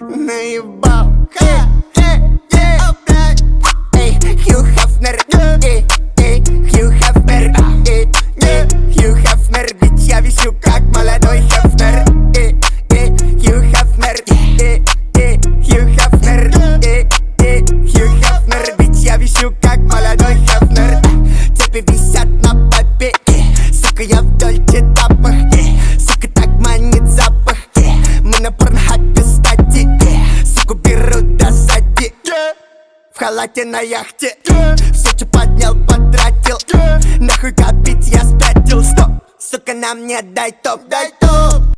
наебал Ха, э, э, о, блядь. Эй, Хью Хафнер, эй, эй, Хью Хафнер, эй, эй, Хью Хафнер, ведь я висю как молодой Хафнер Эй, эй, Хью Хафнер, эй, эй, Хью Хафнер, эй, эй, Хью Хафнер, ведь я висю как молодой Хафнер Цепи висят на попе, э, сука, я в дольче халате на яхте. Что поднял, потратил. Нахуй копить, я спятил. Стоп, сука, на мне дай топ, дай топ